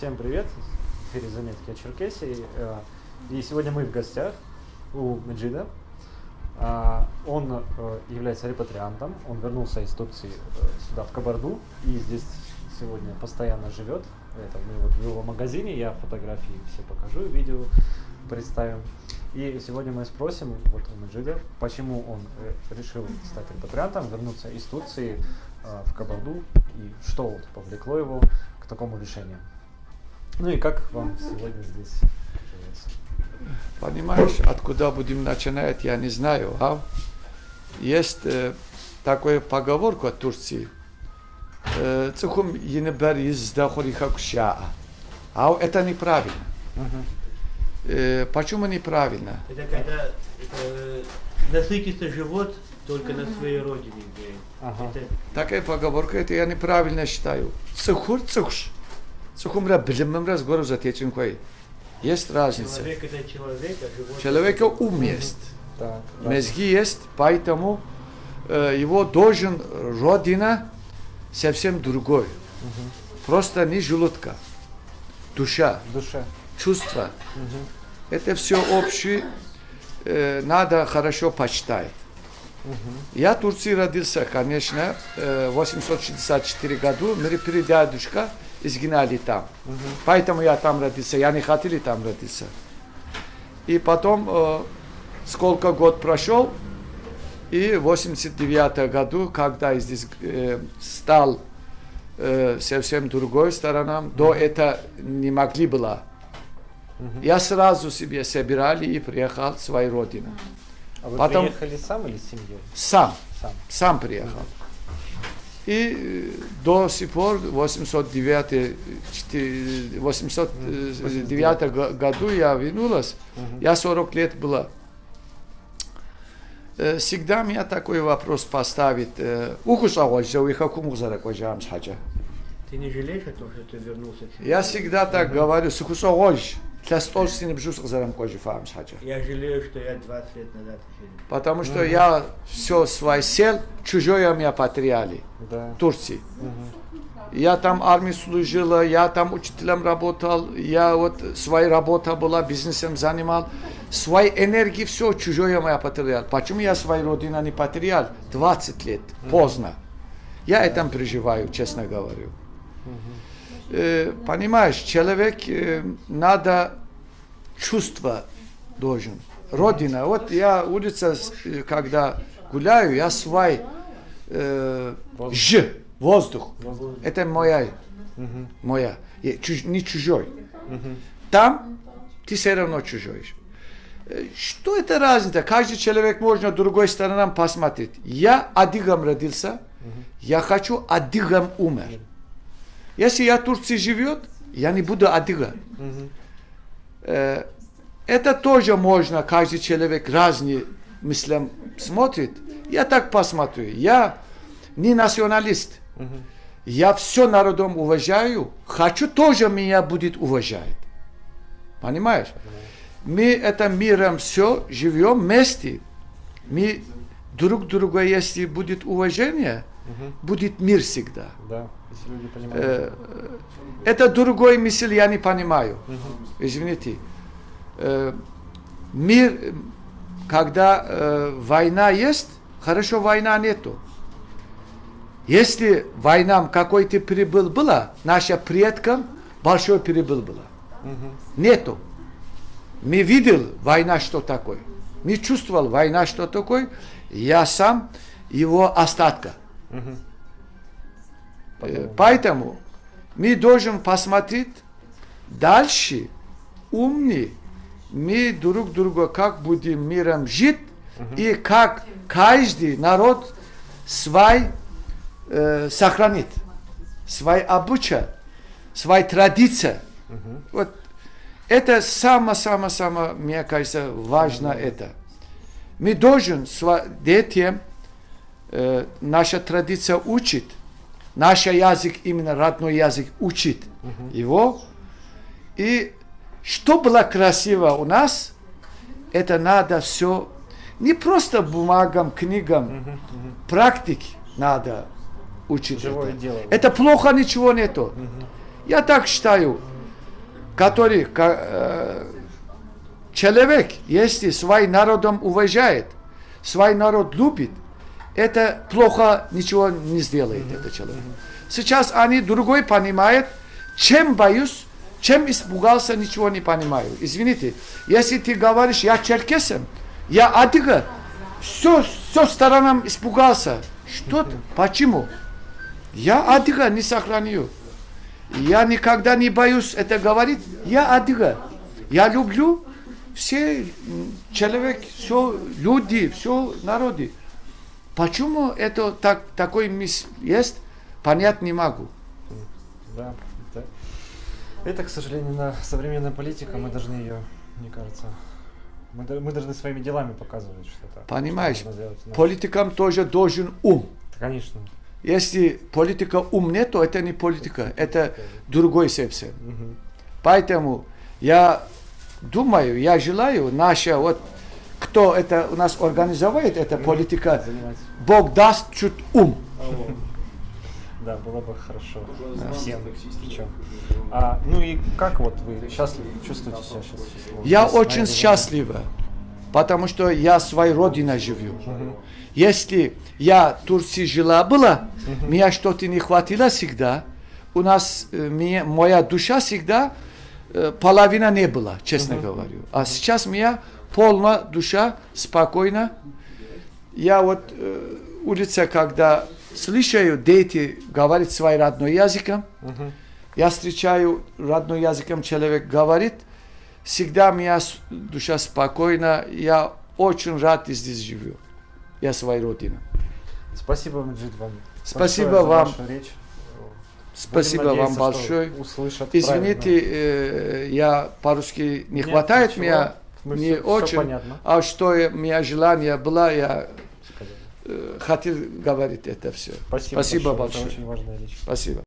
Всем привет! В заметки о Черкесии. Э, И сегодня мы в гостях у Меджида. А, Он э, является репатриантом. Он вернулся из Турции э, сюда, в Кабарду, и здесь сегодня постоянно живет. Это мы вот в его магазине, я фотографии все покажу, видео представим. И сегодня мы спросим вот у Меджида, почему он э, решил стать репатриантом, вернуться из Турции э, в Кабарду, и что вот повлекло его к такому решению. Ну и как вам сегодня здесь живется? Понимаешь, откуда будем начинать, я не знаю. А? Есть э, такая поговорка в Турции. Э, Цухум енебер издахори хакуша. А это неправильно. Э, почему неправильно? Это когда э, насытится живот только на своей родине. Ага. Это Такая поговорка, это я неправильно считаю. Цухур цухш. Цухумра билиммра с гору затечен кой. Есть разница. человек это человек, а живот Человека ум есть. Так. Мозги есть, поэтому э, его должен родина совсем другой. Просто не желудка, душа, В душе. чувства. Это все общее, э, надо хорошо почитать. Я в Турции родился, конечно, э, в 864 году. Мои передядушка изгнали там. Поэтому я там родился. Я не хотел там родиться. И потом, э, сколько год прошел, и в 89 году, когда здесь э, стал э, совсем другой стороной, до этого не могли было. Я сразу себе собирали и приехал в свою родину. А вы Потом- приехали сам или с семьей? Сам, Сам. сам приехал. И э, до сих пор, в 809, четы- 809 го- году я вернулась, я 40 лет была. Э, Всегда меня такой вопрос поставит. э. Ты не жалеешь о том, что ты вернулся? Я всегда так говорю, сукус авольз, для стольсины бжус зарам кожи фамс хаджа. Я жалею, что я 20 лет назад. Потому что я все свой сел, чужое меня потеряли. Да. Турции. Я там армии служила, я там учителем работал, я вот своя работа была, бизнесом занимал. Своей энергии все чужое я потерял. Почему я свою родину не потерял? 20 лет, поздно. Я этом переживаю, честно говорю. Э, понимаешь, человек э, надо чувство должен. Родина. Вот я улица, э, когда гуляю, я свой э, ж, воздух. Это моя, моя, И чуж- не чужой. Там ты все равно чужой. Э, Что это разница? Каждый человек можно другой стороной посмотреть. Я адыгам родился, я хочу адыгам умер. Если я в Турции живет, я не буду адыга. Э, Это тоже можно, каждый человек разные мыслям смотрит. Я так посмотрю. Я не националист. Я все народом уважаю. Хочу тоже меня будет уважать. Понимаешь? Мы это миром все живем вместе. Мы друг друга, если будет уважение, будет мир всегда. Да. Если люди понимают. Э, это другой мысль я не понимаю. Извините. Э, мир, э, когда э, война есть, хорошо война нету. Если война какой-то прибыл была, нашим предкам большой прибыл была. Нету. Мы видел война что такое. Мы чувствовал война что такое. Я сам его остатка. Э, Поэтому мы должен посмотреть дальше, умный, мы друг друга как будем миром жить, и как каждый народ свой э, сохранит, свой обычай, свои традиции. Вот это самое-самое-самое, мне кажется, важно это. Мы должен сва- детям э, наша традиция учит, наш язык, именно родной язык, учит его. И что было красиво у нас, это надо все, не просто бумагам, книгам, практик надо учить. Живое это. дело. это плохо, ничего нету. Я так считаю. который э, человек, если свой народом уважает, свой народ любит, это плохо ничего не сделает этот человек. Сейчас они другой понимают, чем боюсь, чем испугался, ничего не понимаю. Извините, если ты говоришь, я черкесом, я адыга, все, все сторонам испугался. Что? Почему? Я адыга не сохраню. Я никогда не боюсь это говорить. Я адыга. Я люблю все человек, все люди, все народы. Почему это так, такой мисс есть, понять не могу. Да, да. Это, к сожалению, на современная политика, мы должны ее, мне кажется, мы, мы должны своими делами показывать, что это. Понимаешь, что делать. Ну, Политикам тоже должен ум. Конечно. Если политика ум нет, то это не политика, это другой совсем. Мгм. Поэтому я думаю, я желаю, наша вот, кто это у нас организовывает, эта политика. Бог даст чуть ум. Да, было бы хорошо. Всем. Причем. А, ну и как вот вы счастливы, чувствуете себя сейчас счастливым? Я Здесь, очень счастлива, потому что я своей родиной живу. Мгм. Если я в Турции жила была, меня что-то не хватило всегда. У нас э, мне- моя душа всегда э, половина не была, честно говорю. А сейчас у меня полная душа, спокойно. Я вот э, улица, когда слышаю дети говорить своим родным языком, Мгм. я встречаю родным языком человек говорит, всегда у меня душа спокойна, я очень рад здесь живу. Я своей родине. Спасибо, Маджид, вам. Спасибо вам. речь. Спасибо Будем вам надеяться, что большое. Извините, э, я по-русски не Нет, хватает ничего. меня, Мы не всё очень. понятно. А что я- у меня желание было, я сказали. Э, хотел говорить это все. Спасибо, Спасибо большое. большое. Это очень важная вещь. Спасибо.